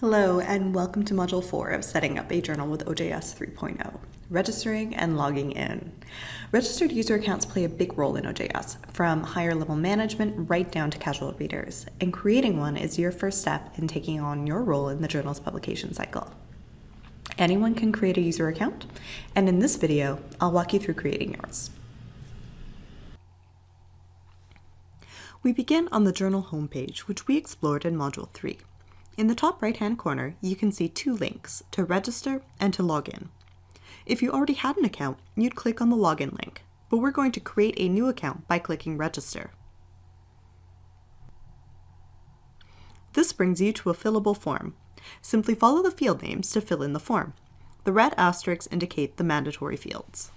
Hello and welcome to Module 4 of Setting Up a Journal with OJS 3.0, Registering and Logging In. Registered user accounts play a big role in OJS, from higher level management right down to casual readers, and creating one is your first step in taking on your role in the journal's publication cycle. Anyone can create a user account, and in this video, I'll walk you through creating yours. We begin on the journal homepage, which we explored in Module 3. In the top right-hand corner, you can see two links, to register and to log in. If you already had an account, you'd click on the login link, but we're going to create a new account by clicking register. This brings you to a fillable form. Simply follow the field names to fill in the form. The red asterisks indicate the mandatory fields.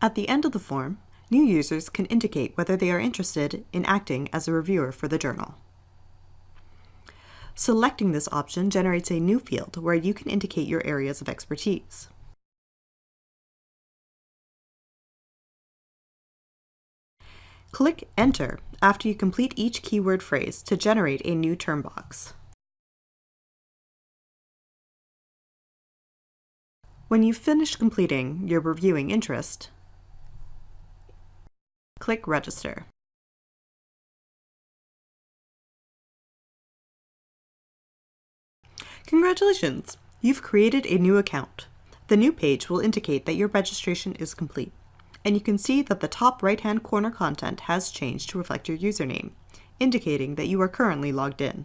At the end of the form, new users can indicate whether they are interested in acting as a reviewer for the journal. Selecting this option generates a new field where you can indicate your areas of expertise. Click Enter after you complete each keyword phrase to generate a new term box. When you've finished completing your reviewing interest, Click Register. Congratulations! You've created a new account. The new page will indicate that your registration is complete, and you can see that the top right-hand corner content has changed to reflect your username, indicating that you are currently logged in.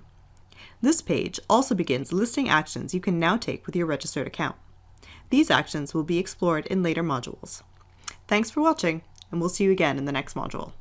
This page also begins listing actions you can now take with your registered account. These actions will be explored in later modules. Thanks for watching! And we'll see you again in the next module.